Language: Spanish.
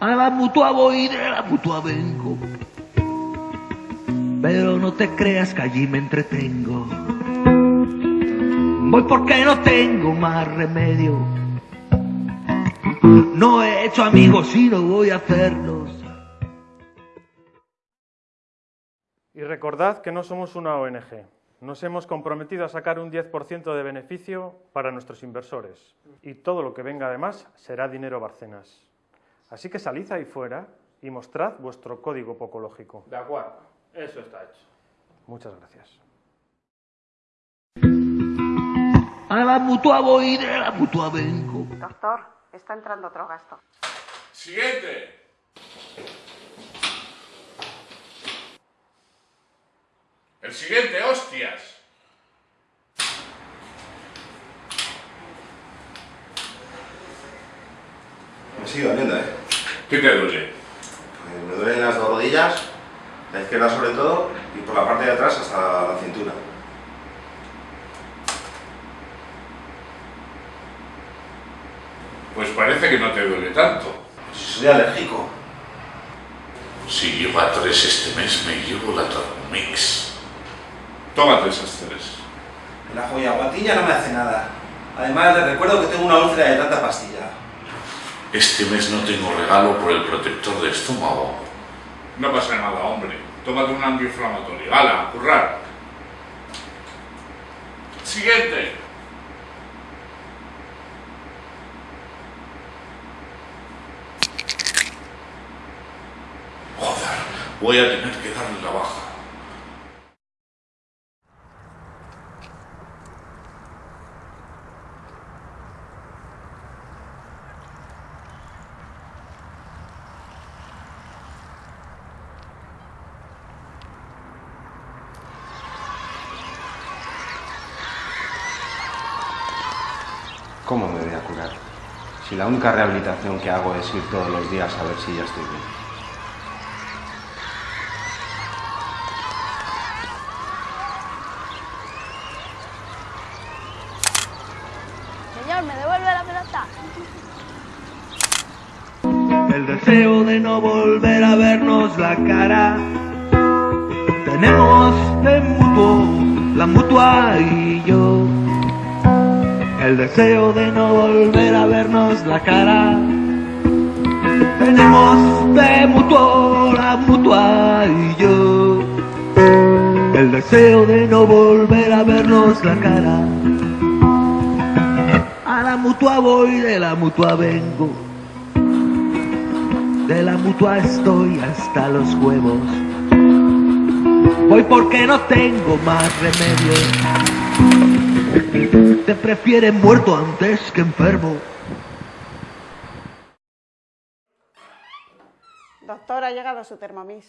A la mutua voy de la mutua vengo. Pero no te creas que allí me entretengo. Voy porque no tengo más remedio. No he hecho amigos y no voy a hacerlos. Y recordad que no somos una ONG. Nos hemos comprometido a sacar un 10% de beneficio para nuestros inversores. Y todo lo que venga además será dinero Barcenas. Así que salid ahí fuera y mostrad vuestro código pocológico. De acuerdo, eso está hecho. Muchas gracias. A la mutua voy de la mutua vengo. Doctor, está entrando otro gasto. Siguiente. El siguiente, hostias. Me sigo doliendo, ¿eh? ¿Qué te duele? Pues me duelen las dos rodillas, la izquierda sobre todo, y por la parte de atrás hasta la cintura. Pues parece que no te duele tanto. Si soy alérgico. Si lleva tres este mes, me llevo la Thermomix. Tómate esas tres. El ajo y aguatilla no me hace nada. Además, les recuerdo que tengo una úlcera de tanta pastilla. Este mes no tengo regalo por el protector de estómago. No pasa nada, hombre. Tómate un antiinflamatorio. ¡Hala, currar! Siguiente. Joder, voy a tener que darle la baja. ¿Cómo me voy a curar? Si la única rehabilitación que hago es ir todos los días a ver si ya estoy bien. Señor, ¿me devuelve la pelota? El deseo de no volver a vernos la cara. Tenemos en mutuo la mutua y yo. El deseo de no volver a vernos la cara. Tenemos de mutuo la mutua y yo. El deseo de no volver a vernos la cara. A la mutua voy, de la mutua vengo. De la mutua estoy hasta los huevos. Voy porque no tengo más remedio. Te prefieren muerto antes que enfermo. Doctor, ha llegado su Thermomix.